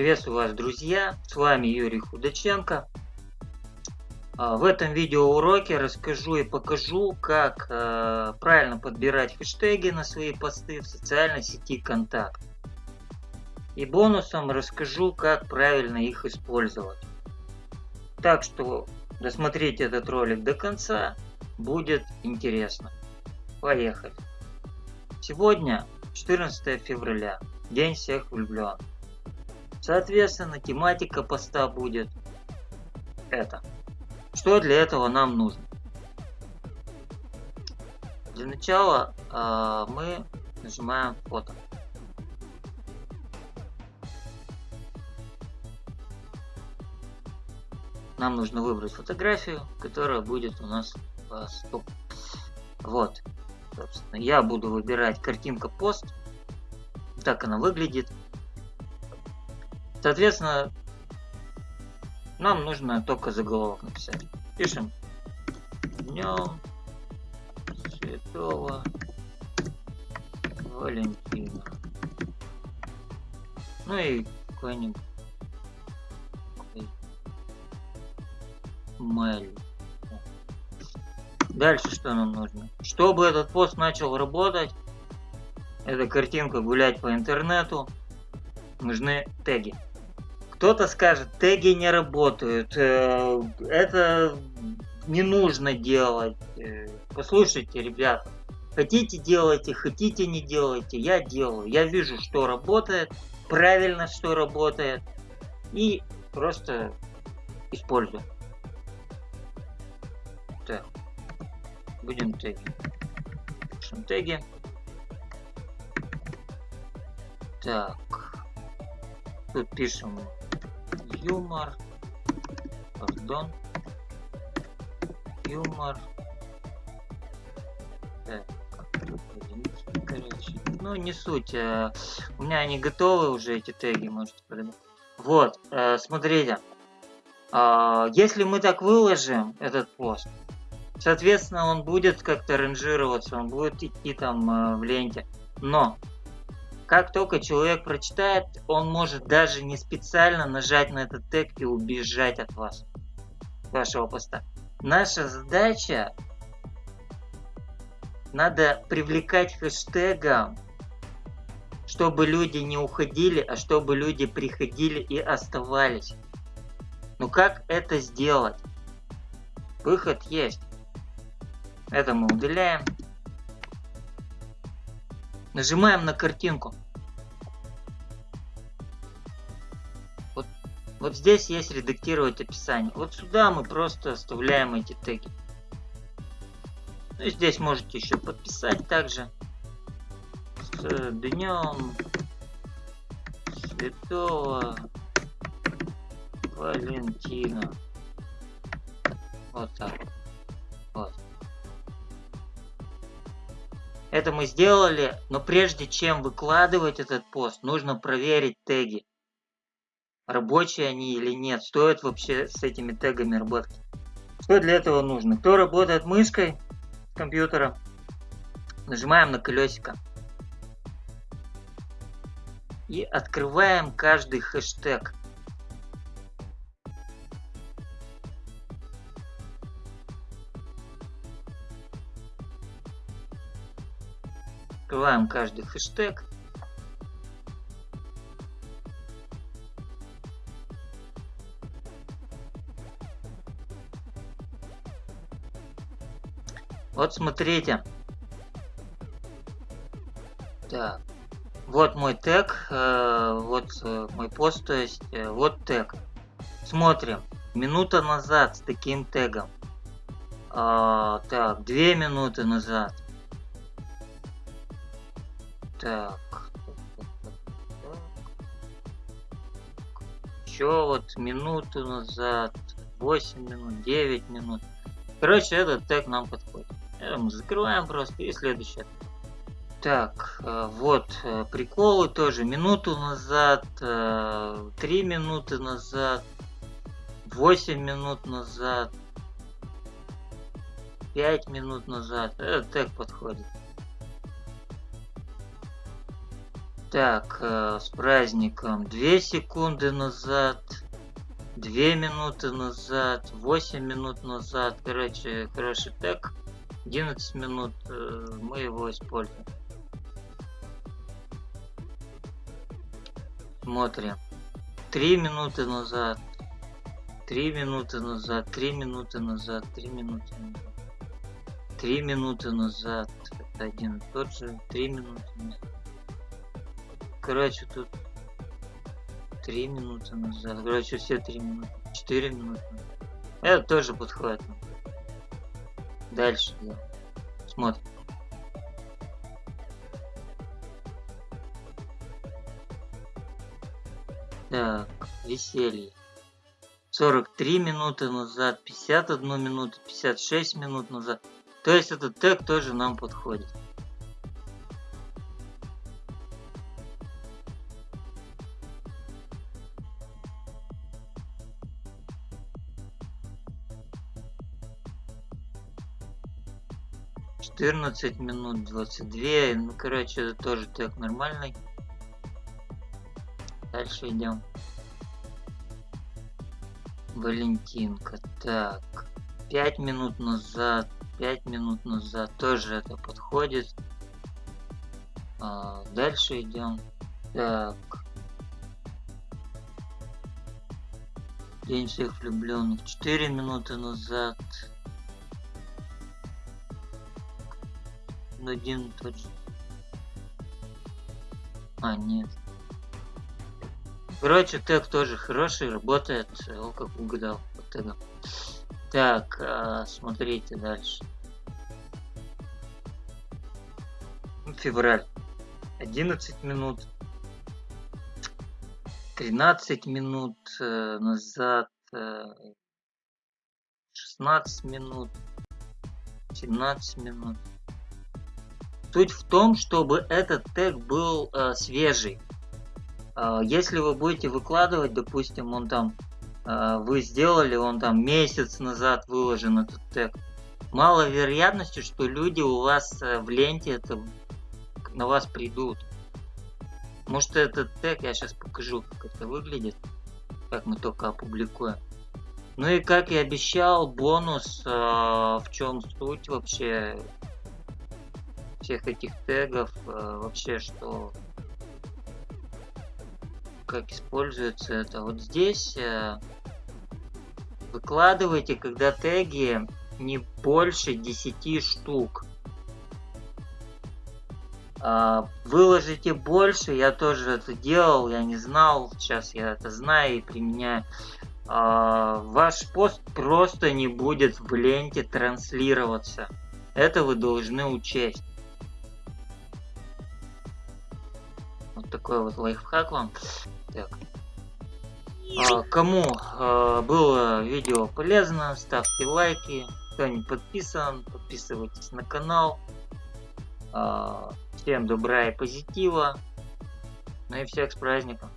Приветствую вас, друзья! С вами Юрий Худаченко. А, в этом видеоуроке расскажу и покажу, как э, правильно подбирать хэштеги на свои посты в социальной сети Контакт. И бонусом расскажу, как правильно их использовать. Так что досмотрите этот ролик до конца, будет интересно. Поехали! Сегодня 14 февраля, День всех влюбленных. Соответственно, тематика поста будет это. Что для этого нам нужно? Для начала э, мы нажимаем фото. Нам нужно выбрать фотографию, которая будет у нас стоп. Вот. Собственно, я буду выбирать картинка пост. Так она выглядит. Соответственно, нам нужно только заголовок написать. Пишем Днем Святого Валентина. Ну и какой-нибудь Мэль. Дальше что нам нужно? Чтобы этот пост начал работать, эта картинка гулять по интернету, нужны теги. Кто-то скажет, теги не работают, э, это не нужно делать. Э, послушайте, ребята, хотите делайте, хотите не делайте, я делаю. Я вижу, что работает, правильно, что работает, и просто использую. Так, будем теги. Пишем теги. Так, тут пишем юмор, пардон, юмор, короче, ну не суть, э, у меня они готовы уже эти теги, можете продать. Вот, э, смотрите, э, если мы так выложим этот пост, соответственно он будет как-то ранжироваться, он будет идти там э, в ленте, но как только человек прочитает, он может даже не специально нажать на этот тег и убежать от вас, вашего поста. Наша задача надо привлекать хэштегом, чтобы люди не уходили, а чтобы люди приходили и оставались. Ну как это сделать? Выход есть. Это мы удаляем. Нажимаем на картинку. Вот, вот здесь есть редактировать описание. Вот сюда мы просто оставляем эти теги. Ну и здесь можете еще подписать также. С днем Святого Валентина. Вот так. Вот. Это мы сделали, но прежде чем выкладывать этот пост, нужно проверить теги. Рабочие они или нет, стоит вообще с этими тегами работать. Что для этого нужно? Кто работает мышкой компьютера, нажимаем на колесико. И открываем каждый хэштег. Открываем каждый хэштег. Вот смотрите. Так. Вот мой тег, э, вот э, мой пост, то есть э, вот тег. Смотрим. Минута назад с таким тегом. А, так, две минуты назад. Так. Еще вот минуту назад, 8 минут, 9 минут. Короче, этот тег нам подходит. Это мы закрываем просто и следующее. Так, э, вот э, приколы тоже. Минуту назад, 3 э, минуты назад, 8 минут назад, 5 минут назад. Этот тег подходит. Так, э, с праздником 2 секунды назад, 2 минуты назад, 8 минут назад. Короче, хороший тег. 11 минут э, мы его используем. Смотрим. 3 минуты назад, 3 минуты назад, 3 минуты назад, 3 минуты назад. 3 минуты назад. Это один и тот же. 3 минуты назад. Короче, тут 3 минуты назад. Короче, все 3 минуты. 4 минуты. Это тоже подходит. Дальше делаем. Смотрим. Так, веселье. 43 минуты назад, 51 минуту, 56 минут назад. То есть этот тег тоже нам подходит. Четырнадцать минут, двадцать две. Ну, короче, это тоже тег нормальный. Дальше идем. Валентинка. Так. Пять минут назад. Пять минут назад. Тоже это подходит. А, дальше идем. Так. День всех влюбленных. Четыре минуты назад. Один тот же. А, нет. Короче, тег тоже хороший, работает, о, как угадал по тегам. Так, а, смотрите дальше. Февраль. 11 минут. 13 минут э, назад. Э, 16 минут. 17 минут. Суть в том, чтобы этот тег был э, свежий. А, если вы будете выкладывать, допустим, он там, а, вы сделали, он там месяц назад выложен этот тег, мало вероятности, что люди у вас э, в ленте это на вас придут. Может этот тег, я сейчас покажу, как это выглядит, как мы только опубликуем. Ну и как и обещал, бонус, э, в чем суть вообще всех этих тегов, э, вообще что как используется это. Вот здесь э, выкладывайте, когда теги не больше 10 штук. А, выложите больше, я тоже это делал, я не знал, сейчас я это знаю и применяю. А, ваш пост просто не будет в ленте транслироваться. Это вы должны учесть. Вот такой вот лайфхак вам. Так. А, кому а, было видео полезно, ставьте лайки. Кто не подписан, подписывайтесь на канал. А, всем добра и позитива. Ну и всех с праздником.